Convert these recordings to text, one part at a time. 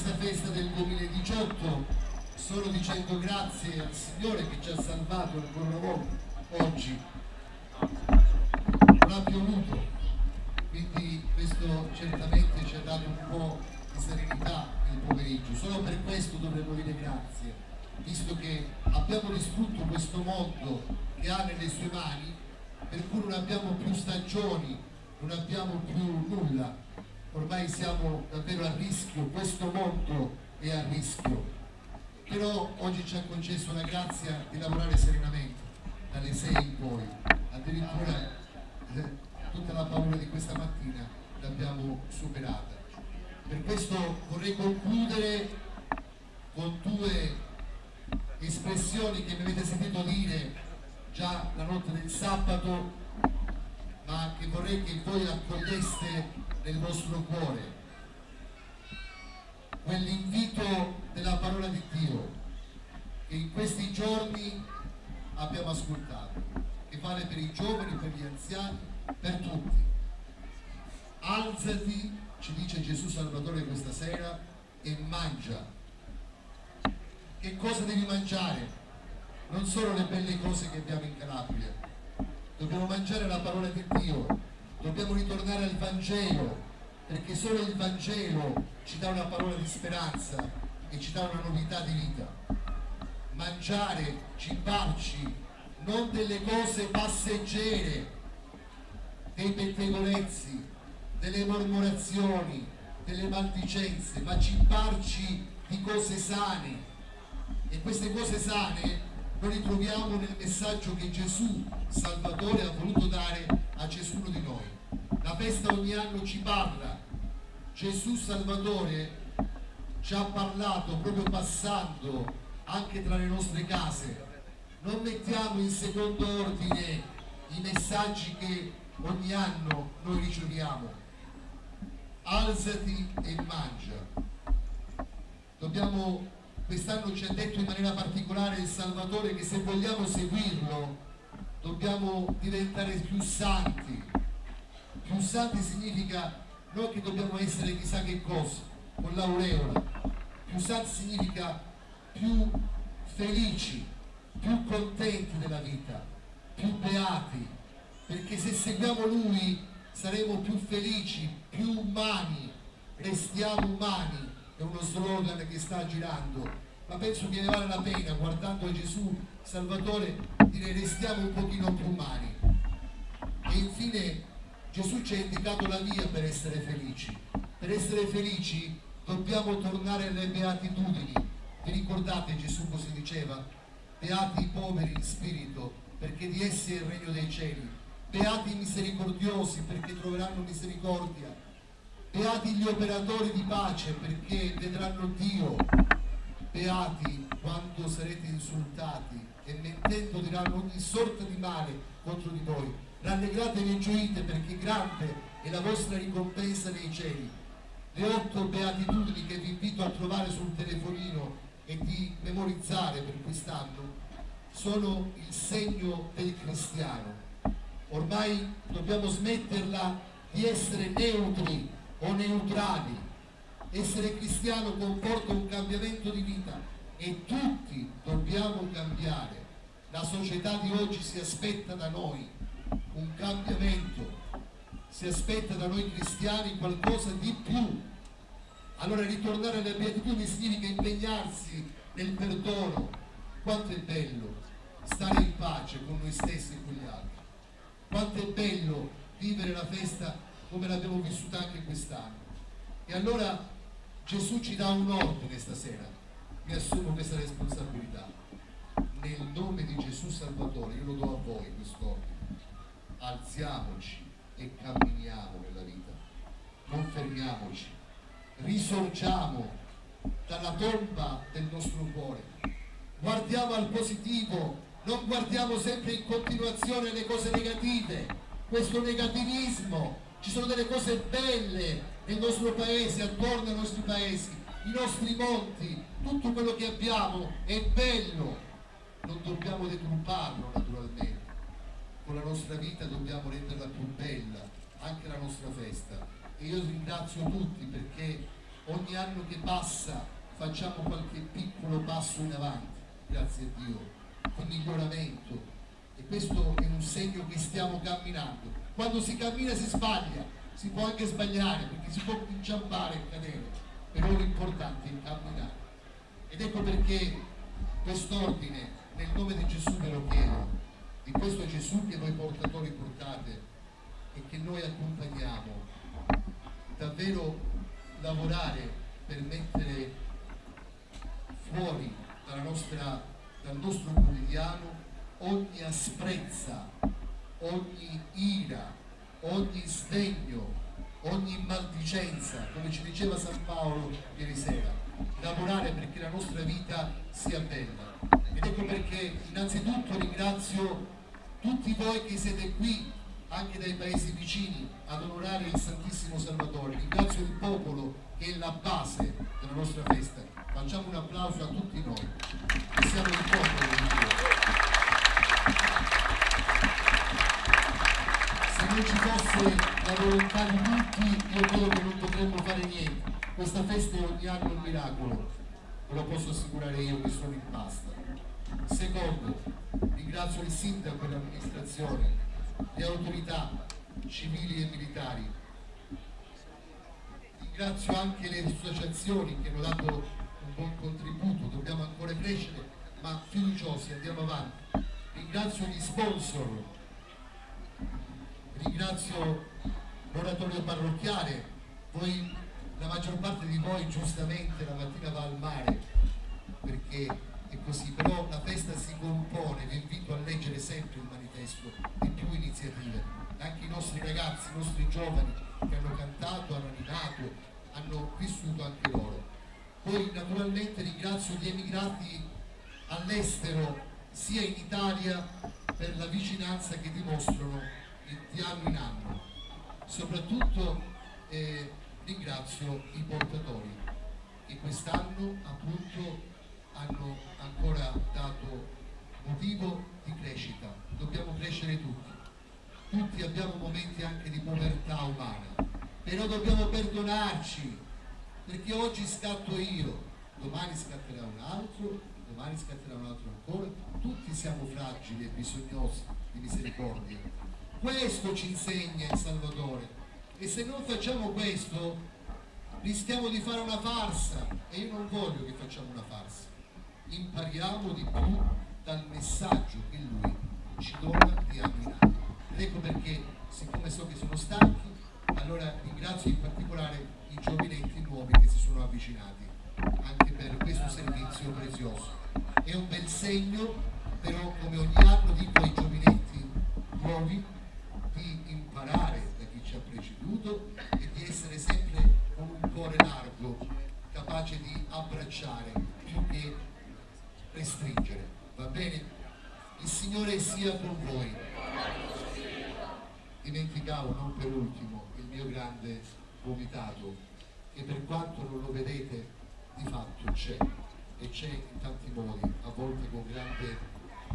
questa festa del 2018 solo dicendo grazie al Signore che ci ha salvato ancora una volta oggi. Non ha piovuto, quindi questo certamente ci ha dato un po' di serenità nel pomeriggio. Solo per questo dovremmo dire grazie, visto che abbiamo distrutto questo mondo che ha nelle sue mani, per cui non abbiamo più stagioni, non abbiamo più nulla ormai siamo davvero a rischio, questo mondo è a rischio. Però oggi ci ha concesso la grazia di lavorare serenamente, dalle 6 in poi. Addirittura eh, tutta la paura di questa mattina l'abbiamo superata. Per questo vorrei concludere con due espressioni che mi avete sentito dire già la notte del sabato, ma che vorrei che voi accoglieste nel vostro cuore quell'invito della parola di Dio che in questi giorni abbiamo ascoltato, che vale per i giovani, per gli anziani, per tutti. Alzati, ci dice Gesù Salvatore questa sera, e mangia. Che cosa devi mangiare? Non solo le belle cose che abbiamo in Calabria, dobbiamo mangiare la parola di Dio, dobbiamo ritornare al Vangelo, perché solo il Vangelo ci dà una parola di speranza e ci dà una novità di vita. Mangiare, cibarci, non delle cose passeggere, dei pettegolezzi, delle mormorazioni, delle maldicenze, ma cibarci di cose sane. E queste cose sane noi ritroviamo nel messaggio che Gesù, Salvatore, ha voluto dare a ciascuno di noi. La festa ogni anno ci parla. Gesù Salvatore ci ha parlato proprio passando anche tra le nostre case. Non mettiamo in secondo ordine i messaggi che ogni anno noi riceviamo. Alzati e mangia. Dobbiamo, quest'anno ci ha detto in maniera particolare il Salvatore che se vogliamo seguirlo dobbiamo diventare più santi, più santi significa non che dobbiamo essere chissà che cosa, con l'aureola. Più santi significa più felici, più contenti della vita, più beati, perché se seguiamo Lui saremo più felici, più umani, restiamo umani, è uno slogan che sta girando, ma penso che ne vale la pena, guardando Gesù Salvatore, dire restiamo un pochino più umani. E infine Gesù ci ha indicato la via per essere felici. Per essere felici dobbiamo tornare alle beatitudini. Vi ricordate Gesù cosa diceva? Beati i poveri in spirito, perché di essi è il regno dei cieli. Beati i misericordiosi, perché troveranno misericordia. Beati gli operatori di pace, perché vedranno Dio. Beati quando sarete insultati e mentendo diranno ogni sorta di male contro di voi rallegratevi e gioite perché grande è la vostra ricompensa nei cieli. Le otto beatitudini che vi invito a trovare sul telefonino e di memorizzare per quest'anno sono il segno del cristiano. Ormai dobbiamo smetterla di essere neutri o neutrali. Essere cristiano comporta un cambiamento di vita e tutti dobbiamo cambiare. La società di oggi si aspetta da noi un cambiamento, si aspetta da noi cristiani qualcosa di più. Allora ritornare alle beatitudini significa impegnarsi nel perdono. Quanto è bello stare in pace con noi stessi e con gli altri. Quanto è bello vivere la festa come l'abbiamo vissuta anche quest'anno. E allora Gesù ci dà un ordine stasera. Mi assumo questa responsabilità. Nel nome di Gesù Salvatore, io lo do a voi questo ordine alziamoci e camminiamo nella vita, non fermiamoci, risorgiamo dalla tomba del nostro cuore, guardiamo al positivo, non guardiamo sempre in continuazione le cose negative, questo negativismo, ci sono delle cose belle nel nostro paese, attorno ai nostri paesi, i nostri monti, tutto quello che abbiamo è bello, non dobbiamo deturparlo naturalmente con la nostra vita dobbiamo renderla più bella, anche la nostra festa. E io ringrazio tutti perché ogni anno che passa facciamo qualche piccolo passo in avanti, grazie a Dio, di miglioramento. E questo è un segno che stiamo camminando. Quando si cammina si sbaglia, si può anche sbagliare perché si può inciampare e cadere, però l'importante è camminare. Ed ecco perché quest'ordine, nel nome di Gesù ve lo chiedo, di questo Gesù che voi portatori portate e che noi accompagniamo, davvero lavorare per mettere fuori nostra, dal nostro quotidiano ogni asprezza, ogni ira, ogni sdegno, ogni maldicenza, come ci diceva San Paolo ieri sera, lavorare perché la nostra vita sia bella. Ed ecco perché innanzitutto ringrazio tutti voi che siete qui anche dai paesi vicini ad onorare il Santissimo Salvatore. Ringrazio il popolo che è la base della nostra festa. Facciamo un applauso a tutti noi, che siamo il popolo ci fosse la volontà di tutti, io credo che non potremmo fare niente. Questa festa è ogni anno un miracolo, ve lo posso assicurare io che sono in pasta. Secondo, ringrazio il sindaco e l'amministrazione le autorità civili e militari. Ringrazio anche le associazioni che hanno dato un buon contributo, dobbiamo ancora crescere, ma fiduciosi, andiamo avanti. Ringrazio gli sponsor, ringrazio l'oratorio parrocchiale, voi, la maggior parte di voi giustamente la mattina va al mare perché è così, però la festa si compone, vi invito a leggere sempre il manifesto di più iniziative, anche i nostri ragazzi, i nostri giovani che hanno cantato, hanno animato, hanno vissuto anche loro. Poi naturalmente ringrazio gli emigrati all'estero, sia in Italia, per la vicinanza che dimostrano di anno in anno. Soprattutto eh, ringrazio i portatori che quest'anno appunto hanno ancora dato motivo di crescita. Dobbiamo crescere tutti. Tutti abbiamo momenti anche di povertà umana, però dobbiamo perdonarci, perché oggi scatto io, domani scatterà un altro, domani scatterà un altro ancora. Tutti siamo fragili e bisognosi di misericordia. Questo ci insegna il Salvatore. E se non facciamo questo, rischiamo di fare una farsa. E io non voglio che facciamo una farsa impariamo di più dal messaggio che lui ci dona di anno in anno. Ed ecco perché, siccome so che sono stanchi, allora ringrazio in particolare i giovinetti nuovi che si sono avvicinati anche per questo servizio prezioso. È un bel segno, però come ogni anno dico ai giovinetti nuovi di imparare da chi ci ha preceduto e di essere sempre con un cuore largo, capace di abbracciare più che restringere, va bene? Il Signore sia con voi. Dimenticavo, non per ultimo, il mio grande vomitato, che per quanto non lo vedete, di fatto c'è, e c'è in tanti modi, a volte con grande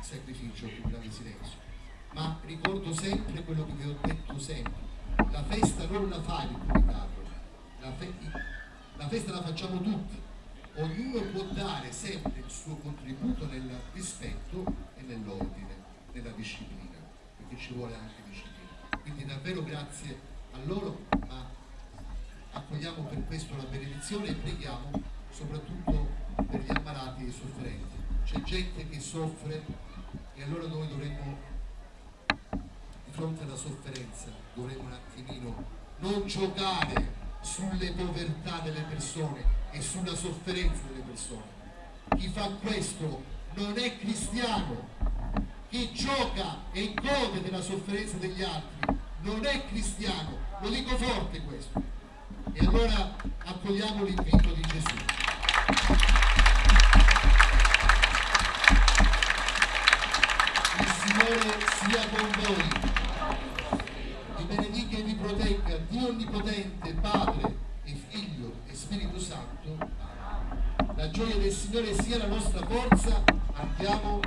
sacrificio, con grande silenzio. Ma ricordo sempre quello che vi ho detto sempre, la festa non la fa il comitato, la, fe la festa la facciamo tutti, ognuno può dare sempre il suo contributo nel rispetto e nell'ordine, nella disciplina, perché ci vuole anche disciplina. Quindi davvero grazie a loro, ma accogliamo per questo la benedizione e preghiamo soprattutto per gli ammalati e i sofferenti. C'è gente che soffre e allora noi dovremmo, fronte alla sofferenza, dovremmo un attimino non giocare sulle povertà delle persone, e sulla sofferenza delle persone. Chi fa questo non è cristiano, chi gioca e gode della sofferenza degli altri non è cristiano, lo dico forte questo. E allora accogliamo l'invito di Gesù. Il Signore sia con voi. Vi benedica e vi protegga, Dio Onnipotente, Padre, Spirito Santo, la Signore sia la nostra forza, andiamo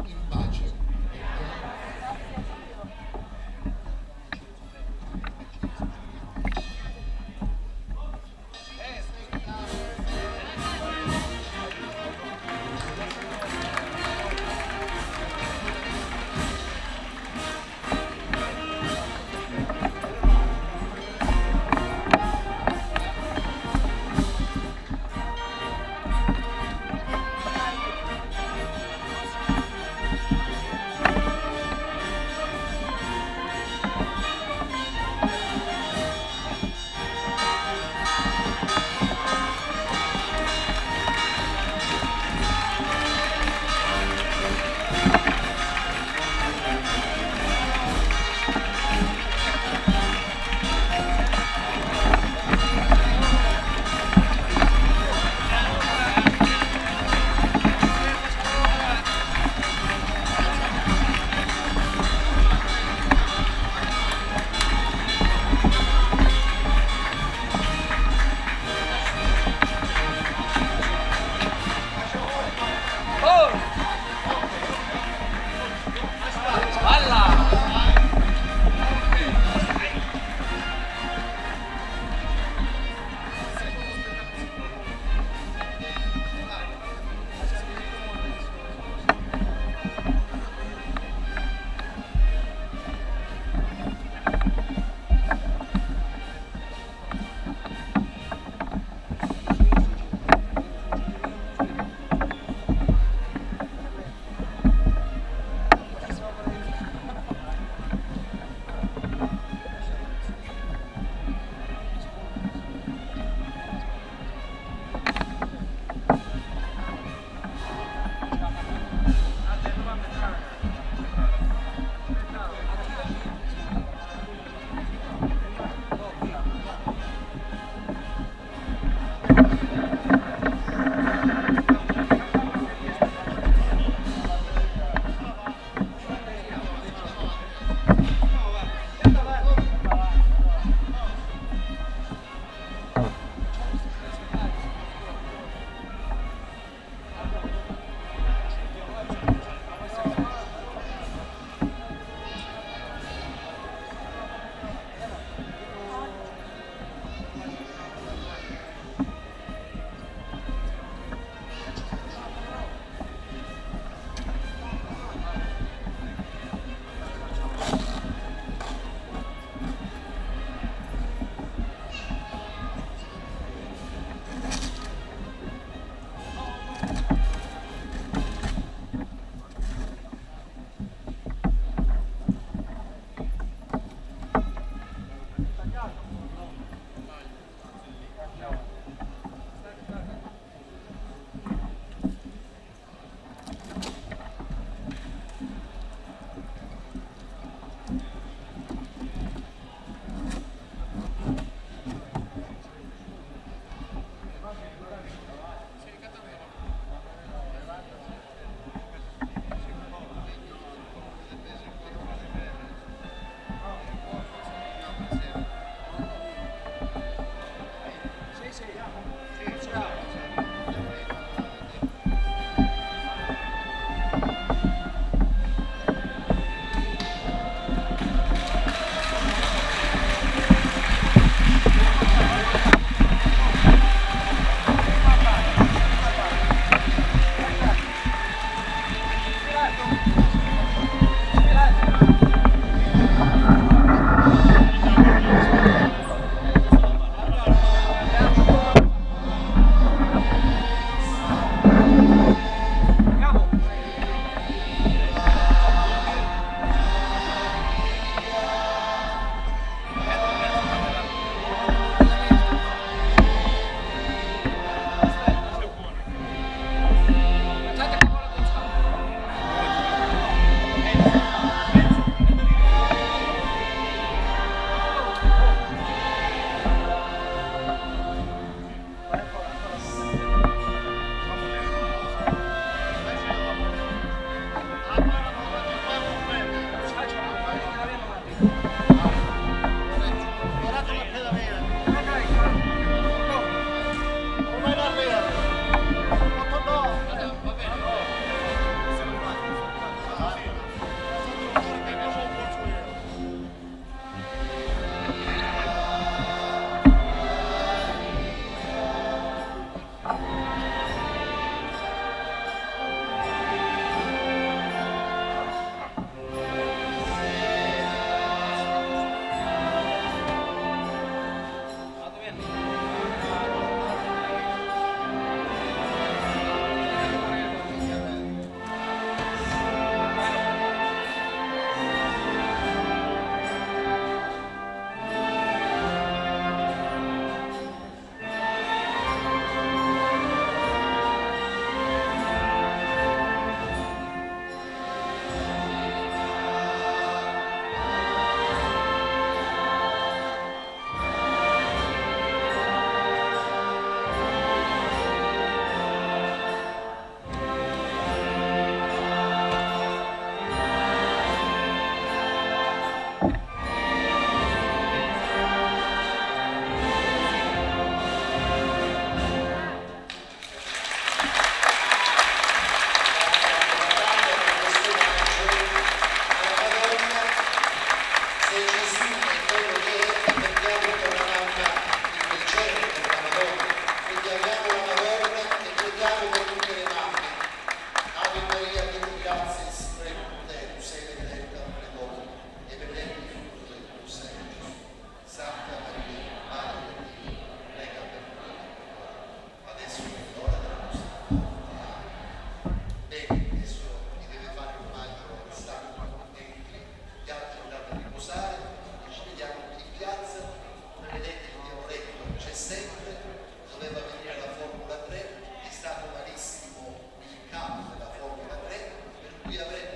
qui avremo